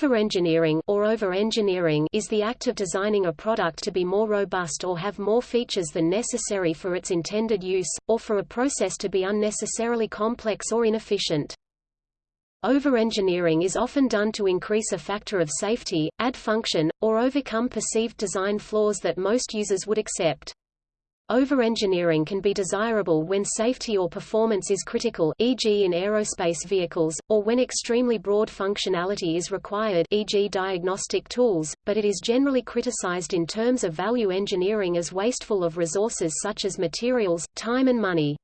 Overengineering or overengineering is the act of designing a product to be more robust or have more features than necessary for its intended use, or for a process to be unnecessarily complex or inefficient. Overengineering is often done to increase a factor of safety, add function, or overcome perceived design flaws that most users would accept. Overengineering can be desirable when safety or performance is critical e.g. in aerospace vehicles, or when extremely broad functionality is required e.g. diagnostic tools, but it is generally criticized in terms of value engineering as wasteful of resources such as materials, time and money.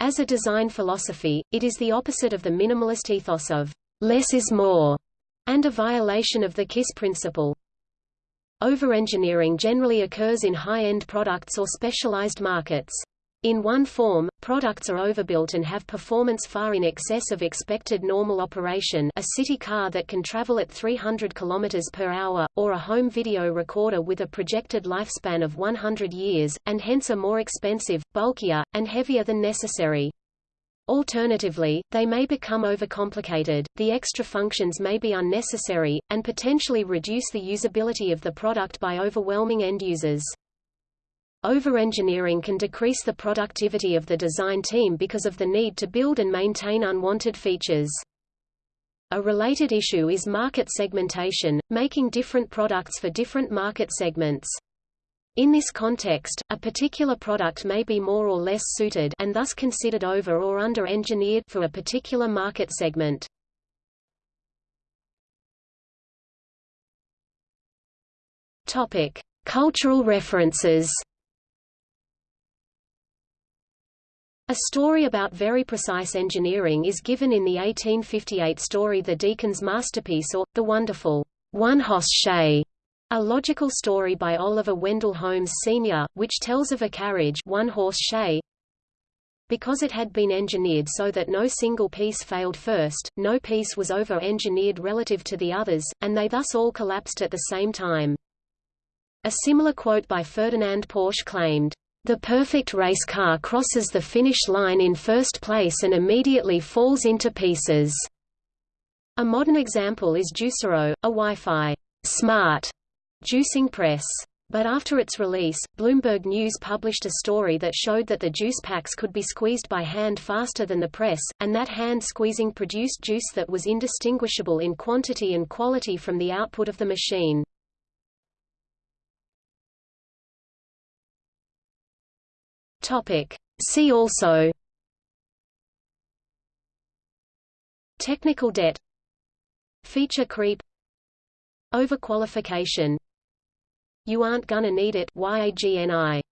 As a design philosophy, it is the opposite of the minimalist ethos of less is more, and a violation of the KISS principle. Overengineering generally occurs in high-end products or specialized markets. In one form, products are overbuilt and have performance far in excess of expected normal operation a city car that can travel at 300 km per hour, or a home video recorder with a projected lifespan of 100 years, and hence are more expensive, bulkier, and heavier than necessary. Alternatively, they may become overcomplicated, the extra functions may be unnecessary, and potentially reduce the usability of the product by overwhelming end users. Overengineering can decrease the productivity of the design team because of the need to build and maintain unwanted features. A related issue is market segmentation, making different products for different market segments. In this context, a particular product may be more or less suited and thus considered over or under-engineered for a particular market segment. Topic: Cultural references. A story about very precise engineering is given in the 1858 story The Deacon's Masterpiece or, The Wonderful One-Hoss Shay a logical story by Oliver Wendell Holmes Sr., which tells of a carriage one-horse shay. Because it had been engineered so that no single piece failed first, no piece was over-engineered relative to the others, and they thus all collapsed at the same time. A similar quote by Ferdinand Porsche claimed, "...the perfect race car crosses the finish line in first place and immediately falls into pieces." A modern example is Juicero, a Wi-Fi smart Juicing Press. But after its release, Bloomberg News published a story that showed that the juice packs could be squeezed by hand faster than the press, and that hand squeezing produced juice that was indistinguishable in quantity and quality from the output of the machine. Topic. See also Technical debt Feature creep Overqualification you aren't gonna need it. YAGNI